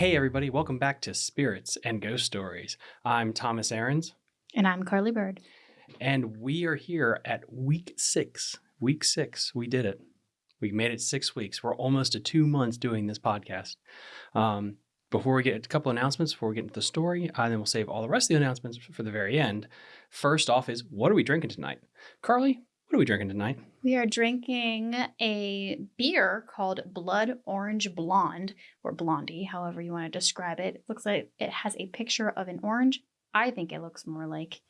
Hey, everybody, welcome back to Spirits and Ghost Stories. I'm Thomas Aarons, And I'm Carly Bird. and we are here at week six. Week six, we did it. We made it six weeks. We're almost to two months doing this podcast. Um, before we get a couple announcements, before we get into the story, uh, then we'll save all the rest of the announcements for the very end. First off, is what are we drinking tonight? Carly, what are we drinking tonight? We are drinking a beer called Blood Orange Blonde, or Blondie, however you want to describe it. It looks like it has a picture of an orange. I think it looks more like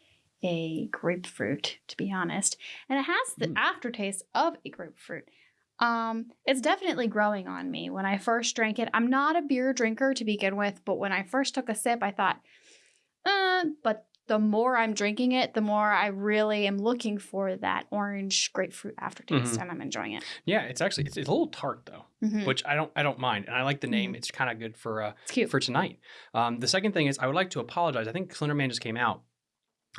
a grapefruit, to be honest. And it has the Mm. aftertaste of a grapefruit. Um, it's definitely growing on me. When I first drank it, I'm not a beer drinker to begin with, but when I first took a sip, I thought, uh, but the more I'm drinking it, the more I really am looking for that orange grapefruit aftertaste, Mhm. and I'm enjoying it. Yeah, it's actually it's, it's a little tart though, Mhm. which I don't I don't mind, and I like the name. It's kind of good for uh, for tonight. Um, the second thing is I would like to apologize. I think Slenderman just came out.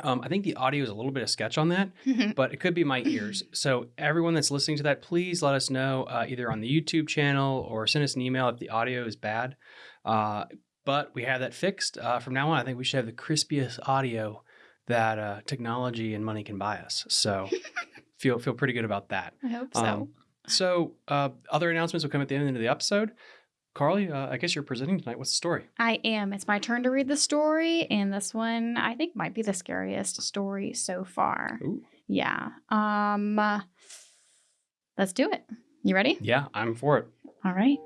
Um, I think the audio is a little bit of sketch on that, but it could be my ears. So everyone that's listening to that, please let us know uh, either on the YouTube channel or send us an email if the audio is bad. Uh, but we have that fixed. Uh, from now on, I think we should have the crispiest audio that uh, technology and money can buy us. So feel feel pretty good about that. I hope so. Um, so uh, other announcements will come at the end of the episode. Carly, uh, I guess you're presenting tonight. What's the story? I am. It's my turn to read the story, and this one I think might be the scariest story so far. Ooh. Yeah. Um. uh, let's do it. You ready? Yeah, I'm for it. All right.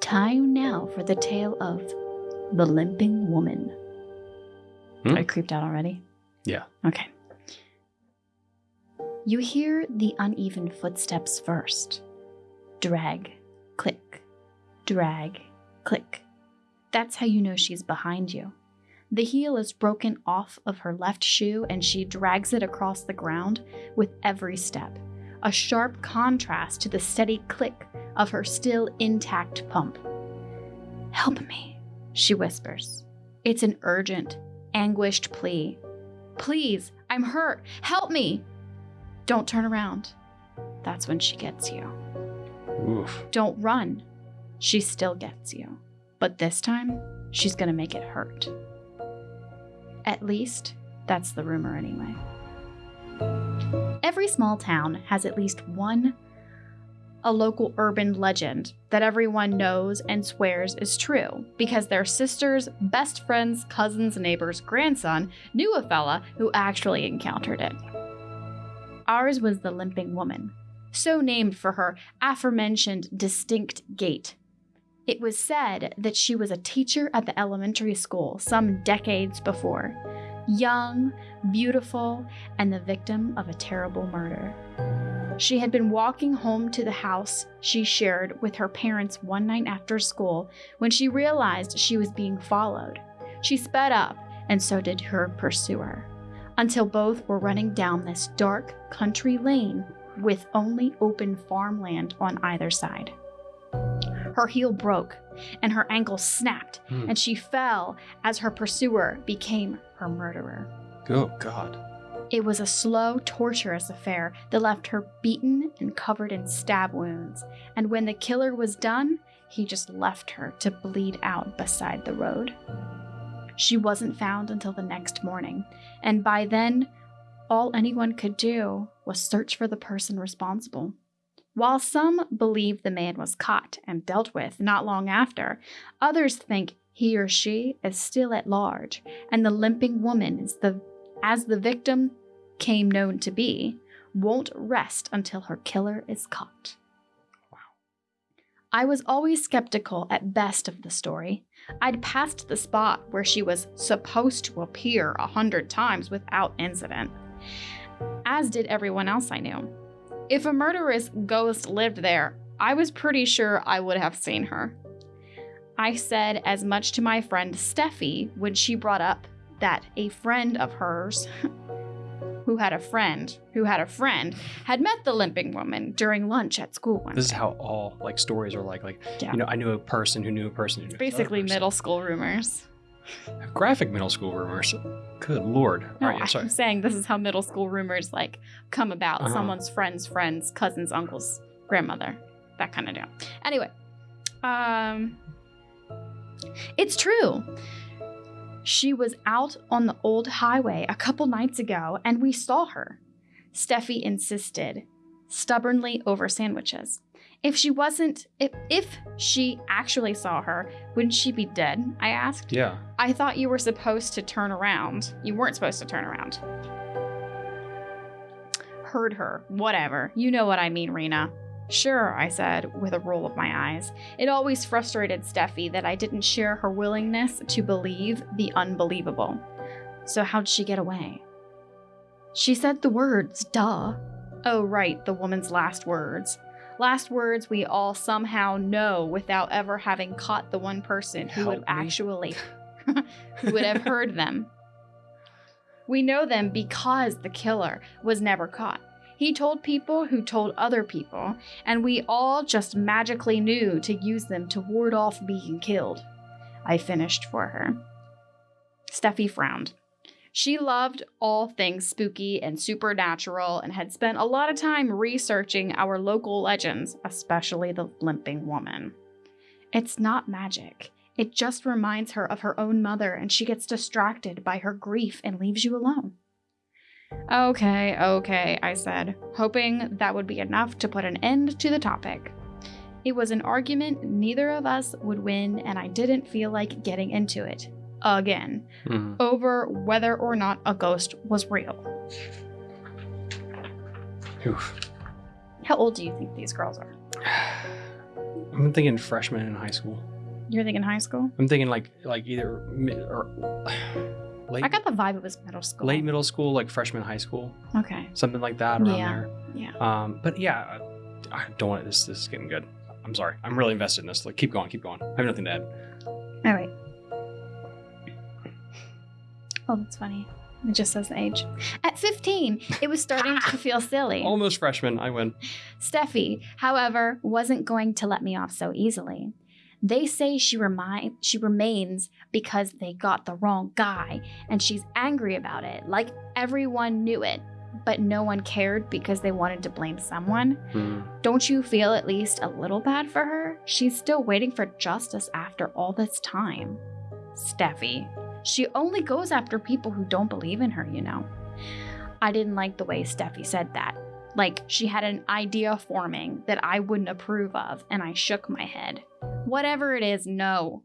Time now for the tale of the limping woman. Hmm? You creeped out already? Yeah. Okay. You hear the uneven footsteps first. Drag, click, drag, click. That's how you know she's behind you. The heel is broken off of her left shoe and she drags it across the ground with every step, a sharp contrast to the steady click of her still intact pump. Help me, she whispers. It's an urgent, anguished plea. Please, I'm hurt. Help me. Don't turn around. That's when she gets you. Oof. Don't run. She still gets you. But this time, she's gonna make it hurt. At least, that's the rumor anyway. Every small town has at least one a local urban legend that everyone knows and swears is true because their sister's best friend's cousin's neighbor's grandson knew a fella who actually encountered it. Ours was the limping woman, so named for her aforementioned distinct gait. It was said that she was a teacher at the elementary school some decades before, young, beautiful, and the victim of a terrible murder. She had been walking home to the house she shared with her parents one night after school when she realized she was being followed. She sped up, and so did her pursuer, until both were running down this dark country lane with only open farmland on either side. Her heel broke and her ankle snapped, Hmm. and she fell as her pursuer became her murderer. Oh God. It was a slow, torturous affair that left her beaten and covered in stab wounds, and when the killer was done, he just left her to bleed out beside the road. She wasn't found until the next morning, and by then, all anyone could do was search for the person responsible. While some believe the man was caught and dealt with not long after, others think he or she is still at large, and the limping woman is the as the victim came known to be, won't rest until her killer is caught. Wow. I was always skeptical at best of the story. I'd passed the spot where she was supposed to appear a hundred times without incident, as did everyone else I knew. If a murderous ghost lived there, I was pretty sure I would have seen her. I said as much to my friend Steffi when she brought up that a friend of hers who had a friend who had a friend had met the limping woman during lunch at school one This is how all like stories are like. Like Yeah. you know, I knew a person who knew a person who knew basically person. middle school rumors. graphic middle school rumors. Good lord. No, right, I'm sorry. I'm saying this is how middle school rumors like come about. Uh-huh. Someone's friend's friend's cousin's uncle's grandmother, that kind of deal. Anyway, um, It's true. She was out on the old highway a couple nights ago and we saw her. Steffi insisted, stubbornly over sandwiches. If she wasn't, if, if she actually saw her, wouldn't she be dead? I asked. Yeah. I thought you were supposed to turn around. You weren't supposed to turn around. Heard her. Whatever. You know what I mean, Rena. Sure, I said, with a roll of my eyes. It always frustrated Steffi that I didn't share her willingness to believe the unbelievable. So, how'd she get away? She said the words, duh. Oh, right, the woman's last words. Last words we all somehow know without ever having caught the one person who would me. actually who would have heard them. We know them because the killer was never caught. He told people who told other people, and we all just magically knew to use them to ward off being killed. I finished for her. Steffi frowned. She loved all things spooky and supernatural and had spent a lot of time researching our local legends, especially the limping woman. It's not magic. It just reminds her of her own mother, and she gets distracted by her grief and leaves you alone. Okay, okay, I said, hoping that would be enough to put an end to the topic. It was an argument neither of us would win, and I didn't feel like getting into it. Again, Mhm. over whether or not a ghost was real. Oof. How old do you think these girls are? I'm thinking freshman in high school. You're thinking high school? I'm thinking like like either mid or late I got the vibe it was middle school. late middle school, like freshman high school, Okay. something like that around Yeah. there. Yeah. Um, but yeah, I, I don't want this. This is getting good. I'm sorry. I'm really invested in this. Like, keep going, keep going. I have nothing to add. All right. Oh, that's funny. It just says the age. At 15, it was starting to feel silly. Almost freshman. I win. Steffi, however, wasn't going to let me off so easily. They say she remi- she remains because they got the wrong guy, and she's angry about it, like everyone knew it, but no one cared because they wanted to blame someone. Hmm. Don't you feel at least a little bad for her? She's still waiting for justice after all this time. Steffi. She only goes after people who don't believe in her, you know. I didn't like the way Steffi said that. Like she had an idea forming that I wouldn't approve of, and I shook my head. Whatever it is, no.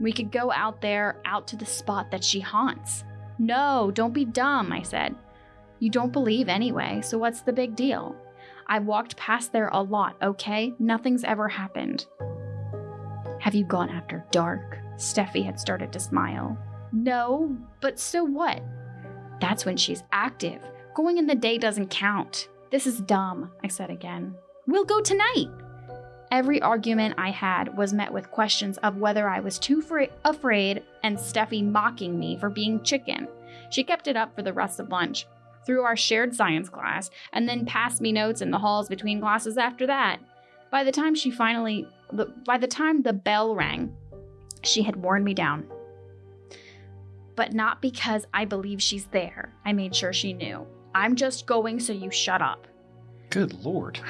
We could go out there, out to the spot that she haunts. No, don't be dumb, I said. You don't believe anyway, so what's the big deal? I've walked past there a lot, okay? Nothing's ever happened. Have you gone after dark? Steffi had started to smile. No, but so what? That's when she's active. Going in the day doesn't count. This is dumb, I said again. We'll go tonight. Every argument I had was met with questions of whether I was too fra- afraid and Steffi mocking me for being chicken. She kept it up for the rest of lunch, through our shared science class, and then passed me notes in the halls between classes after that. By the time she finally, by the time the bell rang, she had worn me down. But not because I believe she's there. I made sure she knew. I'm just going so you shut up. Good lord.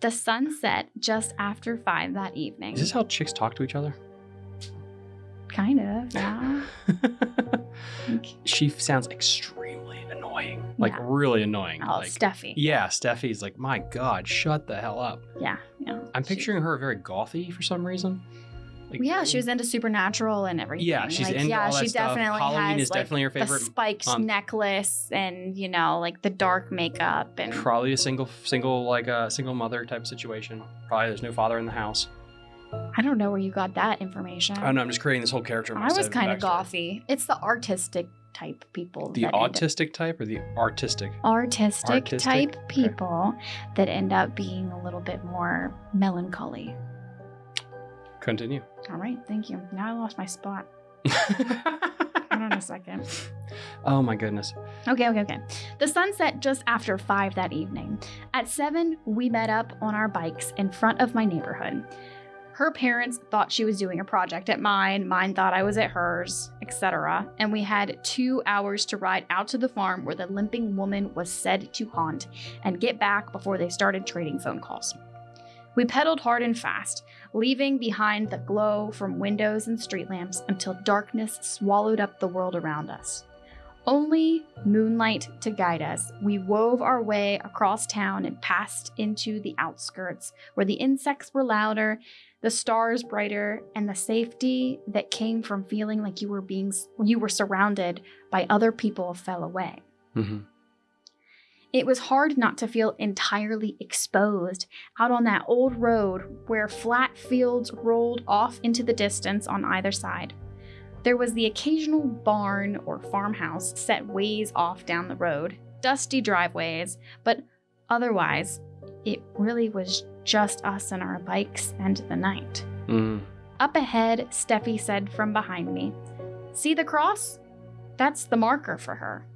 The sun set just after five that evening. Is this how chicks talk to each other? kind of, yeah. she sounds extremely annoying. Like Yeah. really annoying. Oh, like Steffi. yeah, Steffi's like, my God, shut the hell up. Yeah, yeah. I'm She- picturing her very gothy for some reason. Like, yeah, she oh. was into supernatural and everything. Yeah, she's like, into yeah, all that she stuff. definitely Halloween has is like, definitely her the favorite spiked month. necklace and you know like the dark makeup and Probably a single, single like a single mother type of situation. Probably there's no father in the house. I don't know where you got that information. I don't know. I'm just creating this whole character. I was kind of gothy. It's the artistic type people. The up- autistic type or the artistic? artistic, Artistic? type Okay. people that end up being a little bit more melancholy. Continue. All right, thank you. Now I lost my spot. Hold on a second. oh my goodness. Okay, okay, okay. The sun set just after five that evening. At seven, we met up on our bikes in front of my neighborhood. Her parents thought she was doing a project at mine, mine thought I was at hers, etc. And we had two hours to ride out to the farm where the limping woman was said to haunt and get back before they started trading phone calls. We pedaled hard and fast, leaving behind the glow from windows and street lamps until darkness swallowed up the world around us. Only moonlight to guide us, we wove our way across town and passed into the outskirts, where the insects were louder, the stars brighter, and the safety that came from feeling like you were being you were surrounded by other people fell away. Mm-hmm. It was hard not to feel entirely exposed out on that old road where flat fields rolled off into the distance on either side. There was the occasional barn or farmhouse set ways off down the road, dusty driveways, but otherwise, it really was just us and our bikes and the night. Mm. Up ahead, Steffi said from behind me, See the cross? That's the marker for her.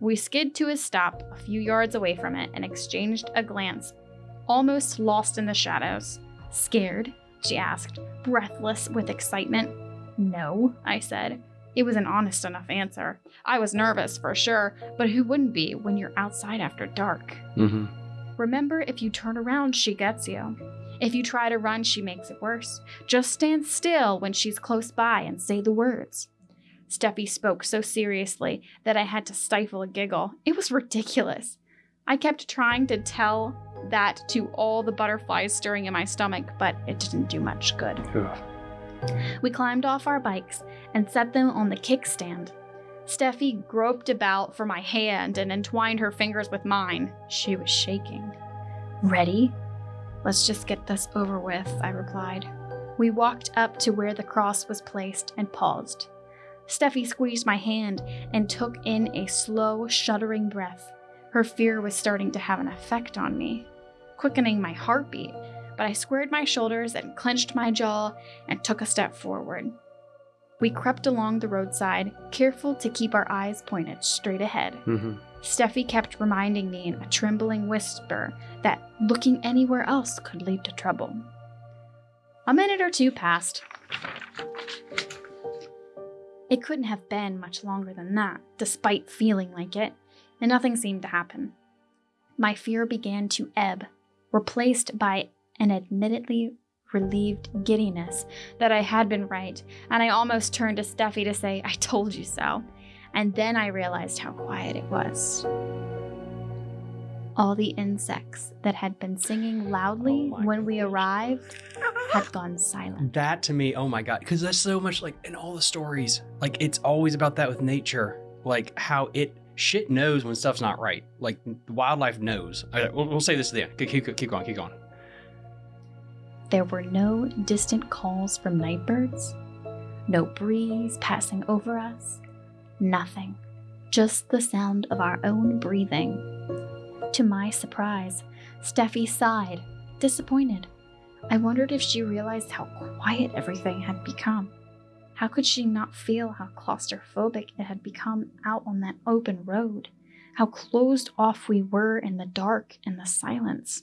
We skid to a stop a few yards away from it and exchanged a glance, almost lost in the shadows. Scared? she asked, breathless with excitement. No, I said. It was an honest enough answer. I was nervous for sure, but who wouldn't be when you're outside after dark? Mm-hmm. Remember, if you turn around, she gets you. If you try to run, she makes it worse. Just stand still when she's close by and say the words. Steffi spoke so seriously that I had to stifle a giggle. It was ridiculous. I kept trying to tell that to all the butterflies stirring in my stomach, but it didn't do much good. We climbed off our bikes and set them on the kickstand. Steffi groped about for my hand and entwined her fingers with mine. She was shaking. Ready? Let's just get this over with, I replied. We walked up to where the cross was placed and paused. Steffi squeezed my hand and took in a slow, shuddering breath. Her fear was starting to have an effect on me, quickening my heartbeat, but I squared my shoulders and clenched my jaw and took a step forward. We crept along the roadside, careful to keep our eyes pointed straight ahead. Mm-hmm. Steffi kept reminding me in a trembling whisper that looking anywhere else could lead to trouble. A minute or two passed. It couldn't have been much longer than that, despite feeling like it, and nothing seemed to happen. My fear began to ebb, replaced by an admittedly relieved giddiness that I had been right, and I almost turned to Steffi to say, I told you so. And then I realized how quiet it was. All the insects that had been singing loudly Oh when we arrived had gone silent. That to me, oh my god, because that's so much like in all the stories. Like it's always about that with nature, like how it shit knows when stuff's not right. Like the wildlife knows. I, we'll, we'll say this at the end. Keep, keep, keep going, keep going. There were no distant calls from night birds, no breeze passing over us, nothing, just the sound of our own breathing. To my surprise, Steffi sighed, disappointed. I wondered if she realized how quiet everything had become. How could she not feel how claustrophobic it had become out on that open road? How closed off we were in the dark and the silence.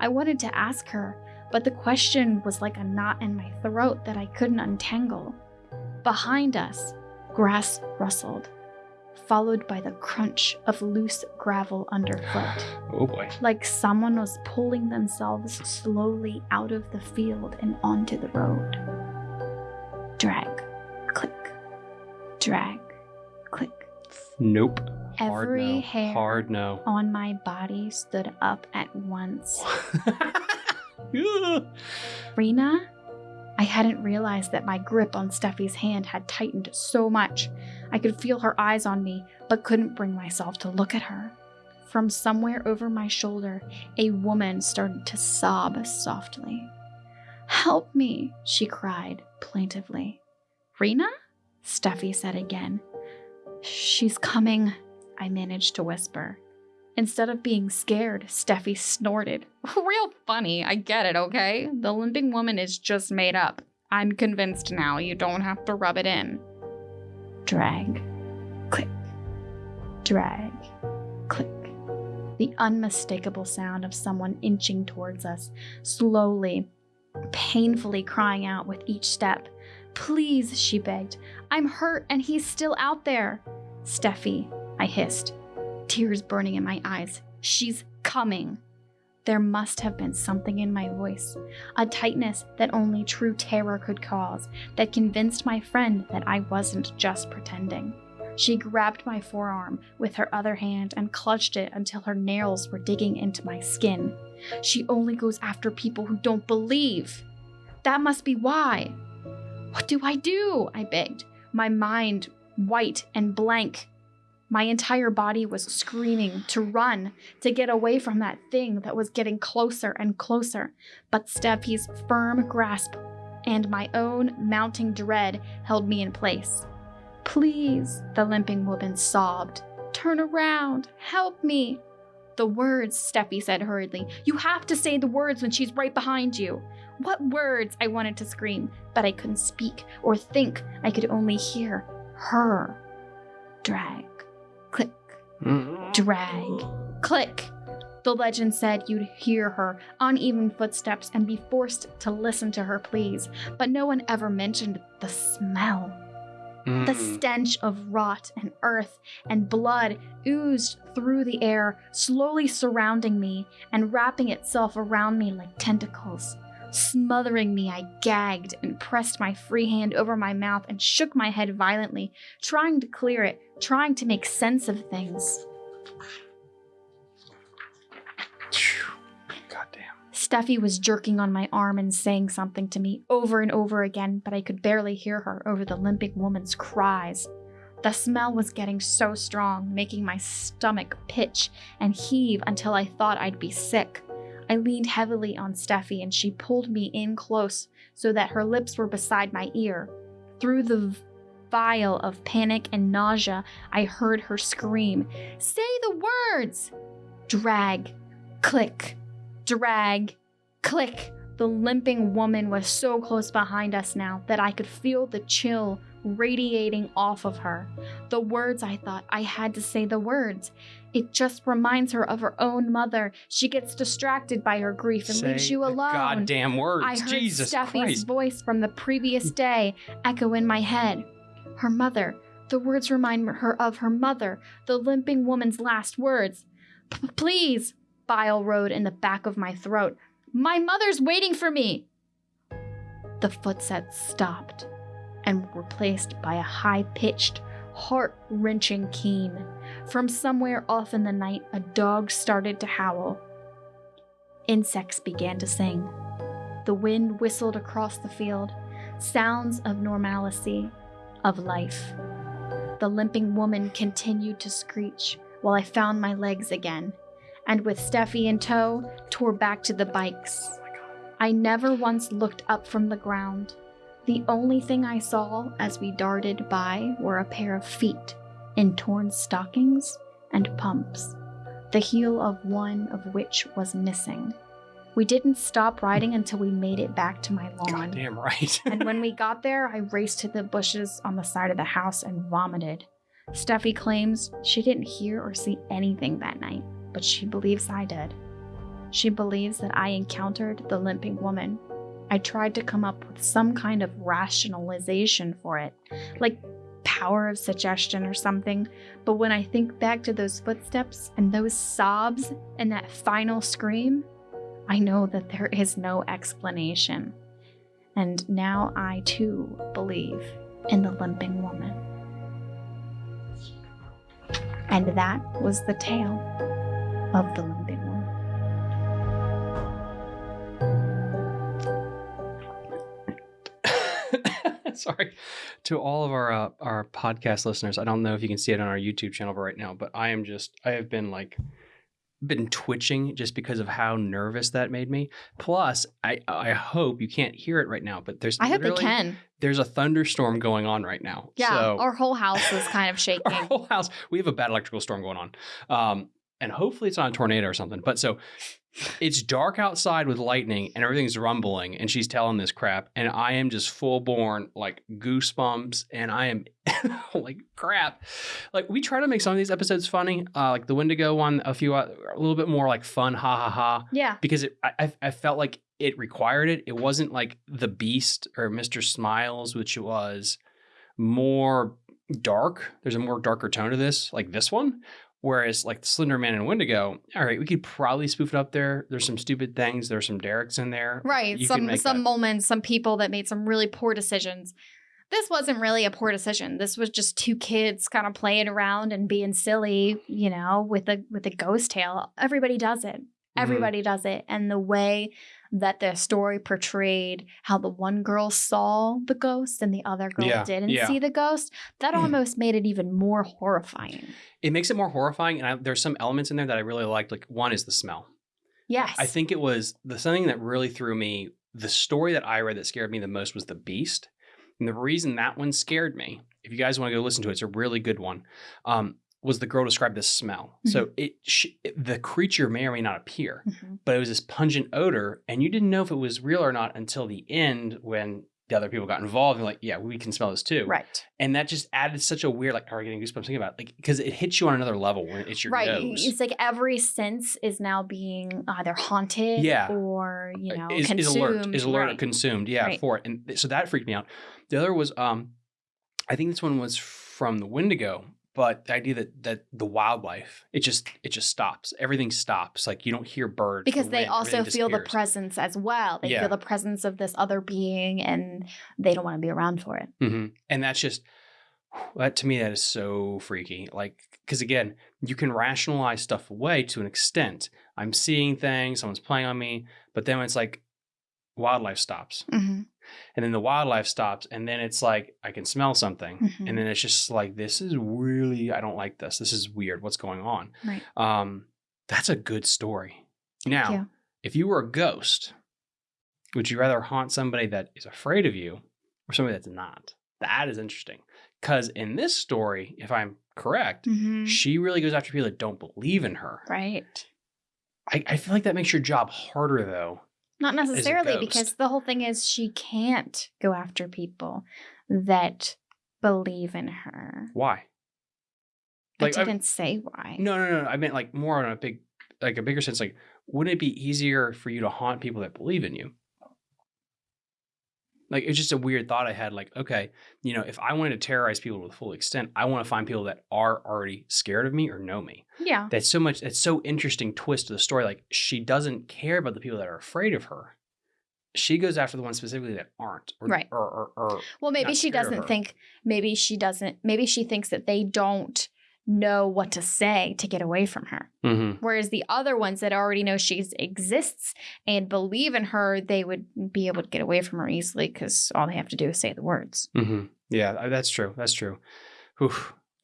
I wanted to ask her, but the question was like a knot in my throat that I couldn't untangle. Behind us, grass rustled, followed by the crunch of loose gravel underfoot, Oh boy. like someone was pulling themselves slowly out of the field and onto the road. Drag, click, drag, click. Nope. Hard Every no. hair Hard no. on my body stood up at once. Rena? I hadn't realized that my grip on Steffi's hand had tightened so much. I could feel her eyes on me, but couldn't bring myself to look at her. From somewhere over my shoulder, a woman started to sob softly. Help me, she cried plaintively. Rena? Steffi said again. She's coming, I managed to whisper. Instead of being scared, Steffi snorted. Real funny, I get it, okay? The limping woman is just made up. I'm convinced now, you don't have to rub it in. Drag. Click. Drag. Click. The unmistakable sound of someone inching towards us, slowly, painfully crying out with each step. Please, she begged. I'm hurt and he's still out there. Steffi, I hissed tears burning in my eyes. She's coming. There must have been something in my voice, a tightness that only true terror could cause, that convinced my friend that I wasn't just pretending. She grabbed my forearm with her other hand and clutched it until her nails were digging into my skin. She only goes after people who don't believe. That must be why. What do I do? I begged, my mind white and blank. My entire body was screaming to run, to get away from that thing that was getting closer and closer. But Steffi's firm grasp and my own mounting dread held me in place. Please, the limping woman sobbed. Turn around. Help me. The words, Steffi said hurriedly. You have to say the words when she's right behind you. What words? I wanted to scream, but I couldn't speak or think. I could only hear her. Drag. Click. Drag. Click. The legend said you'd hear her uneven footsteps and be forced to listen to her pleas, but no one ever mentioned the smell. Mm. The stench of rot and earth and blood oozed through the air, slowly surrounding me and wrapping itself around me like tentacles. Smothering me, I gagged and pressed my free hand over my mouth and shook my head violently, trying to clear it, trying to make sense of things. Goddamn. Steffi was jerking on my arm and saying something to me over and over again, but I could barely hear her over the limping woman's cries. The smell was getting so strong, making my stomach pitch and heave until I thought I'd be sick. I leaned heavily on Steffi and she pulled me in close so that her lips were beside my ear. Through the vial of panic and nausea, I heard her scream, Say the words! Drag, click, drag, click. The limping woman was so close behind us now that I could feel the chill radiating off of her. The words, I thought, I had to say the words. It just reminds her of her own mother. She gets distracted by her grief and leaves you alone. Goddamn words. I heard Jesus Steffi's Christ. voice from the previous day echo in my head. Her mother. The words remind her of her mother, the limping woman's last words. Please, bile rode in the back of my throat. My mother's waiting for me. The footsteps stopped and were replaced by a high pitched, heart wrenching keen. From somewhere off in the night, a dog started to howl. Insects began to sing. The wind whistled across the field, sounds of normalcy, of life. The limping woman continued to screech while I found my legs again, and with Steffi in tow, tore back to the bikes. Oh I never once looked up from the ground. The only thing I saw as we darted by were a pair of feet in torn stockings and pumps, the heel of one of which was missing. We didn't stop riding until we made it back to my lawn. Goddamn right. and when we got there, I raced to the bushes on the side of the house and vomited. Steffi claims she didn't hear or see anything that night, but she believes I did. She believes that I encountered the limping woman. I tried to come up with some kind of rationalization for it, like power of suggestion or something, but when I think back to those footsteps and those sobs and that final scream, I know that there is no explanation. And now I too believe in the limping woman. And that was the tale of the limping Sorry to all of our uh, our podcast listeners. I don't know if you can see it on our YouTube channel right now, but I am just I have been like been twitching just because of how nervous that made me. Plus, I I hope you can't hear it right now, but there's I hope they can. There's a thunderstorm going on right now. Yeah, so our whole house is kind of shaking. our whole house. We have a bad electrical storm going on. Um, and hopefully it's not a tornado or something. But so it's dark outside with lightning and everything's rumbling and she's telling this crap. And I am just full born like goosebumps and I am like crap. Like we try to make some of these episodes funny. Uh, like the Wendigo one, a few, uh, a little bit more like fun, ha ha ha yeah. because it, I, I- I felt like it required it. It wasn't like the Beast or Mr. Smiles, which was more dark. There's a more darker tone to this, like this one, Whereas like the Slender Man and Wendigo, all right, we could probably spoof it up there. There's some stupid things. There's some Dereks in there. Right. You some some that. moments, some people that made some really poor decisions. This wasn't really a poor decision. This was just two kids kind of playing around and being silly, you know, with a with a ghost tale. Everybody does it. Mm-hmm. Everybody does it. And the way that the story portrayed how the one girl saw the ghost and the other girl Yeah, didn't yeah. see the ghost, that almost made it even more horrifying. It makes it more horrifying, and I, there's some elements in there that I really liked. Like one is the smell. Yes. I think it was the something that really threw me. The story that I read that scared me the most was the Beast, and the reason that one scared me. If you guys want to go listen to it, it's a really good one. Um, was the girl described this smell? So it, sh- it the creature may or may not appear, Mhm. but it was this pungent odor, and you didn't know if it was real or not until the end when the other people got involved. And like, yeah, we can smell this too, Right. And that just added such a weird, like, are getting goosebumps thinking about, it. like, because it hits you on another level when it's your right. nose. It's like every sense is now being either haunted Yeah. or, you know, is, consumed. is alert is alert Right. consumed yeah Right. for it and so that freaked me out the other was um i think this one was from the wendigo but the idea that that the wildlife it just it just stops everything stops like you don't hear birds because the they wind, also feel the presence as well. They Yeah. feel the presence of this other being and they don't want to be around for it. Mhm. and that's just that to me that is so freaky like because again you can rationalize stuff away to an extent i'm seeing things someone's playing on me but then it's like wildlife stops and then the wildlife stops and then it's like i can smell something Mhm. and then it's just like this is really i don't like this this is weird what's going on Right. um that's a good story now you. if you were a ghost would you rather haunt somebody that is afraid of you or somebody that's not that is interesting because in this story if i'm correct Mhm. she really goes after people that don't believe in her Right. I, I feel like that makes your job harder though Not necessarily because the whole thing is she can't go after people that believe in her. why I Like, I've- didn't say why. No, no, no. I meant like more on a big, like a bigger sense. Like, wouldn't it be easier for you to haunt people that believe in you? Like, it's just a weird thought I had. Like, okay, you know, if I wanted to terrorize people to the full extent, I want to find people that are already scared of me or know me. Yeah. That's so much. It's so interesting twist to the story. Like, she doesn't care about the people that are afraid of her. She goes after the ones specifically that aren't, or, Right. Or, or, or Well, maybe she doesn't think, maybe she doesn't, maybe she thinks that they don't know what to say to get away from her. Mhm. Whereas the other ones that already know she exists and believe in her, they would be able to get away from her easily because all they have to do is say the words. Mhm. Yeah, uh, that's true. That's true.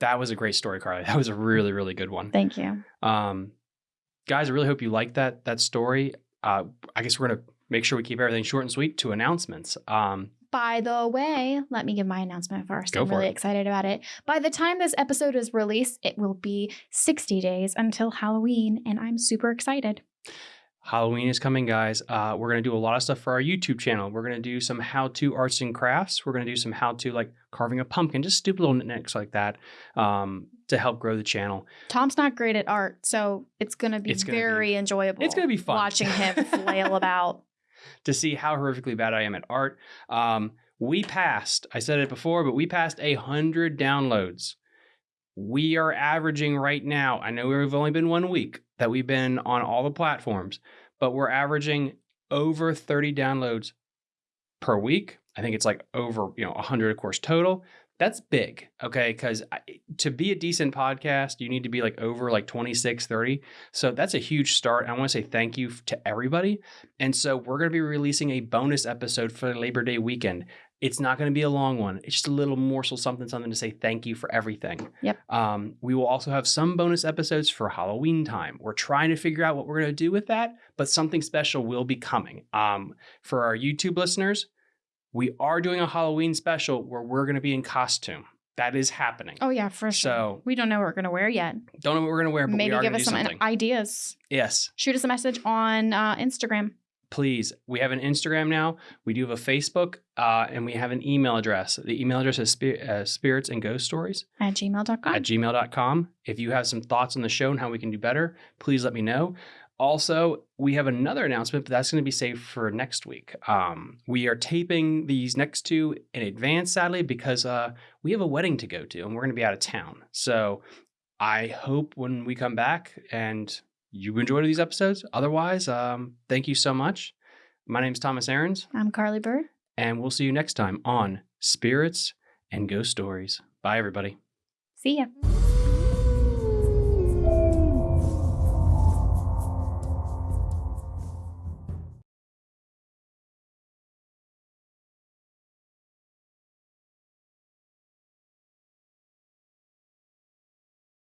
That was a great story, Carly. That was a really, really good one. Thank you. Um, guys, I really hope you liked that that story. Uh, I guess we're gonna make sure we keep everything short and sweet to announcements. Um, By the way, let me give my announcement first. Go I'm really it. excited about it. By the time this episode is released, it will be 60 days until Halloween, and I'm super excited. Halloween is coming, guys. Uh, we're gonna do a lot of stuff for our YouTube channel. We're gonna do some how-to arts and crafts. We're gonna do some how-to like carving a pumpkin, just stupid little knickknacks like that, um, to help grow the channel. Tom's not great at art, so it's going to be It's gonna be- very enjoyable. It's gonna be fun watching him flail about. To see how horrifically bad I am at art. Um, we passed, I said it before, but we passed a hundred downloads. We are averaging right now. I know we've only been one week that we've been on all the platforms, but we're averaging over 30 downloads per week. I think it's like over, you know, 100 of course total. That's big, okay? Cuz to be a decent podcast, you need to be like over like 26, 30. So that's a huge start. I want to say thank you to everybody. And so we're going to be releasing a bonus episode for Labor Day weekend. It's not going to be a long one. It's just a little morsel, something, something to say thank you for everything. Yep. Um, we will also have some bonus episodes for Halloween time. We're trying to figure out what we're going to do with that, but something special will be coming. Um, for our YouTube listeners, we are doing a Halloween special where we're going to be in costume. That is happening. Oh, yeah, for sure. So- we don't know what we're going to wear yet. Don't know what we're going to wear, but Maybe we are give us some something. ideas. yes. Shoot us a message on uh, Instagram. please we have an instagram now we do have a facebook uh, and we have an email address the email address is spir- uh, spirits and ghost stories At gmail.com. at gmail.com if you have some thoughts on the show and how we can do better please let me know also, we have another announcement, but that's going to be saved for next week. Um, we are taping these next two in advance, sadly, because uh, we have a wedding to go to and we're going to be out of town. So I hope when we come back and you enjoyed these episodes. Otherwise, um, thank you so much. My name is Thomas Ahrens. I'm Carly Bird. And we'll see you next time on Spirits and Ghost Stories. Bye, everybody. See ya.